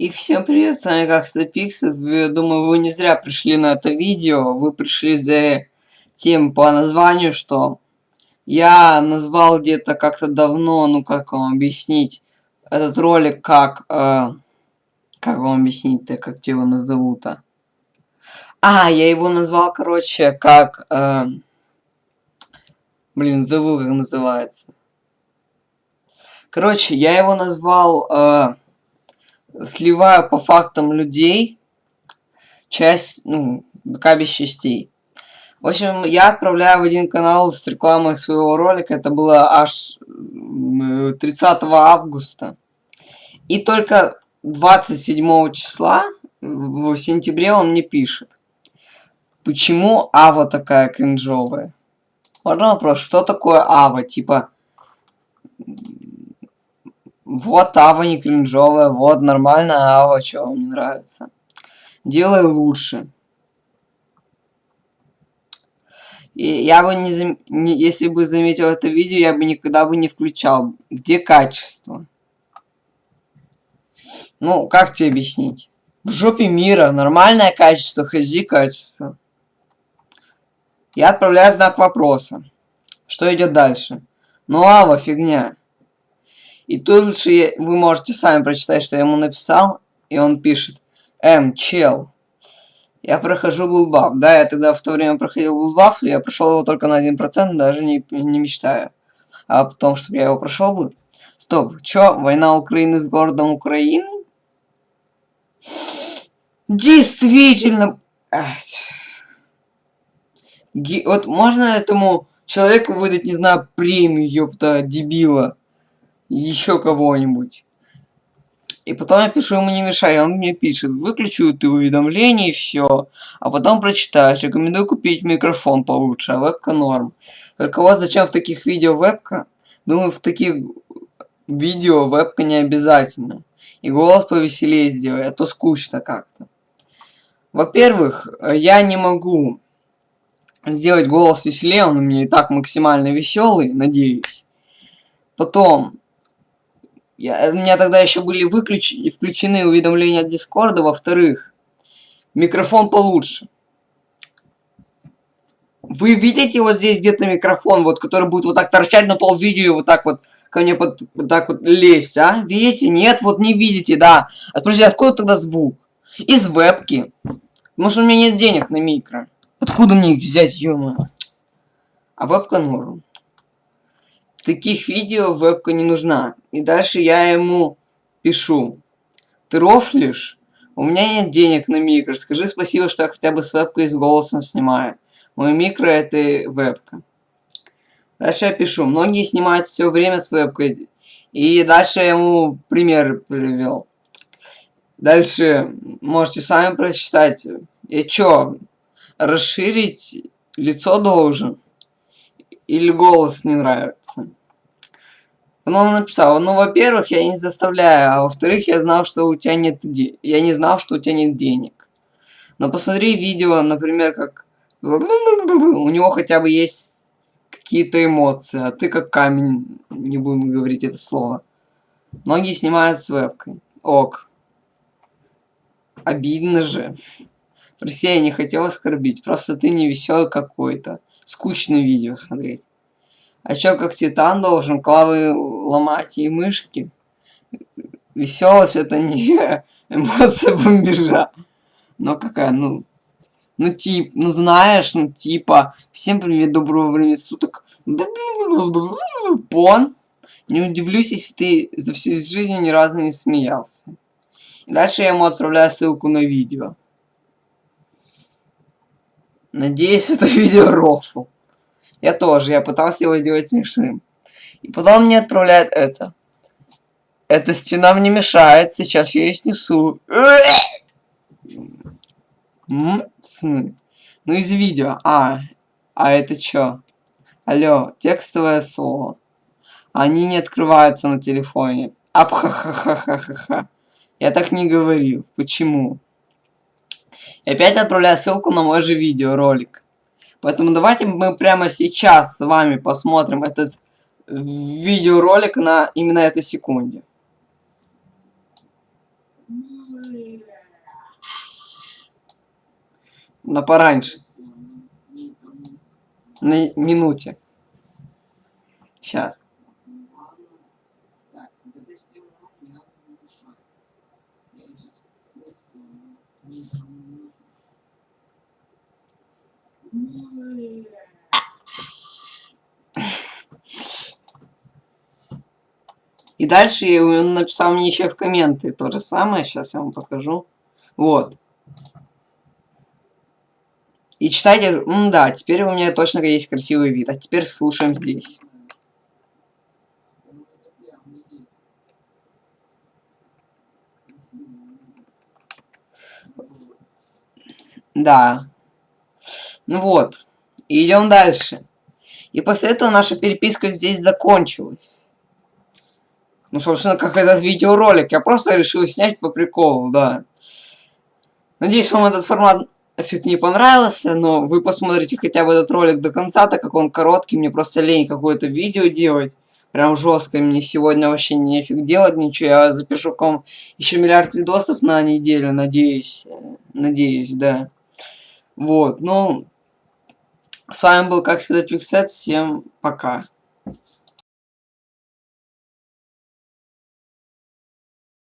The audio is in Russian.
И всем привет, с вами как Пиксет. Я думаю, вы не зря пришли на это видео. Вы пришли за тем по названию, что я назвал где-то как-то давно, ну как вам объяснить, этот ролик как... Э, как вам объяснить-то, как его назовут-то? А, я его назвал, короче, как... Э, блин, забыл, как называется. Короче, я его назвал... Э, сливаю по фактам людей часть, ну, без частей. В общем, я отправляю в один канал с рекламой своего ролика. Это было аж 30 августа. И только 27 числа, в сентябре, он мне пишет. Почему Ава такая кринжовая? Можно вопрос, что такое Ава? Типа, вот Ава не кринжовая, вот нормальная Ава, что вам не нравится. Делай лучше. И я бы не, зам... не... Если бы заметил это видео, я бы никогда бы не включал. Где качество? Ну, как тебе объяснить? В жопе мира нормальное качество, HD качество. Я отправляю знак вопроса. Что идет дальше? Ну, ава, фигня. И тут лучше вы можете сами прочитать, что я ему написал. И он пишет. М, чел. Я прохожу Блудбаф. Да, я тогда в то время проходил Блудбаф, и я прошел его только на 1%, даже не, не мечтаю. А потом, чтобы я его прошел бы. Стоп, чё, война Украины с городом Украины? Действительно. Ге вот можно этому человеку выдать, не знаю, премию, ёпта, дебила еще кого-нибудь. И потом я пишу ему не мешай, он мне пишет, выключу ты уведомления и все. А потом прочитаешь, рекомендую купить микрофон получше, а вебка норм. Только вот зачем в таких видео вебка? Думаю, в таких видео вебка не обязательно. И голос повеселее сделай, а то скучно как-то. Во-первых, я не могу сделать голос веселее, он у меня и так максимально веселый, надеюсь. Потом, я, у меня тогда еще были выключ... включены уведомления от Дискорда. Во-вторых, микрофон получше. Вы видите вот здесь где-то микрофон, вот, который будет вот так торчать на пол видео вот так вот ко мне под, вот так вот лезть, а? Видите? Нет, вот не видите, да. А откуда тогда звук? Из вебки. Может у меня нет денег на микро. Откуда мне их взять, ё А вебка норм таких видео вебка не нужна. И дальше я ему пишу. Ты рофлишь? У меня нет денег на микро. Скажи спасибо, что я хотя бы с вебкой и с голосом снимаю. Мой микро это вебка. Дальше я пишу. Многие снимают все время с вебкой. И дальше я ему пример привел. Дальше можете сами прочитать. И чё? Расширить лицо должен? Или голос не нравится? Он написал, ну, во-первых, я не заставляю, а во-вторых, я знал, что у тебя нет де... я не знал, что у тебя нет денег. Но посмотри видео, например, как у него хотя бы есть какие-то эмоции, а ты как камень, не будем говорить это слово. Многие снимают с вебкой. Ок. Обидно же. Прости, я не хотел оскорбить, просто ты не веселый какой-то скучное видео смотреть. А чё, как Титан должен клавы ломать и мышки? Веселость это не эмоция бомбежа. Но какая, ну... Ну, тип, ну знаешь, ну типа, всем привет, доброго времени суток. Пон. Не удивлюсь, если ты за всю жизнь ни разу не смеялся. И дальше я ему отправляю ссылку на видео. Надеюсь, это видео рофл. Я тоже, я пытался его сделать смешным. И потом мне отправляет это. Эта стена мне мешает, сейчас я ее снесу. Сны. Ну из видео. А, а это чё? Алло, текстовое слово. Они не открываются на телефоне. Апхахахахаха. Я так не говорил. Почему? И опять отправляю ссылку на мой же видеоролик. Поэтому давайте мы прямо сейчас с вами посмотрим этот видеоролик на именно этой секунде. На пораньше. На минуте. Сейчас. И дальше он написал мне еще в комменты то же самое. Сейчас я вам покажу. Вот. И читайте, М да, теперь у меня точно есть красивый вид. А теперь слушаем здесь. Да. Ну вот. Идем дальше. И после этого наша переписка здесь закончилась. Ну, собственно, как этот видеоролик. Я просто решил снять по приколу, да. Надеюсь, вам этот формат эффект не понравился, но вы посмотрите хотя бы этот ролик до конца, так как он короткий, мне просто лень какое-то видео делать. Прям жестко, мне сегодня вообще нефиг делать ничего, я запишу к вам еще миллиард видосов на неделю, надеюсь. Надеюсь, да. Вот, ну, с вами был, как всегда, Пиксет, всем пока.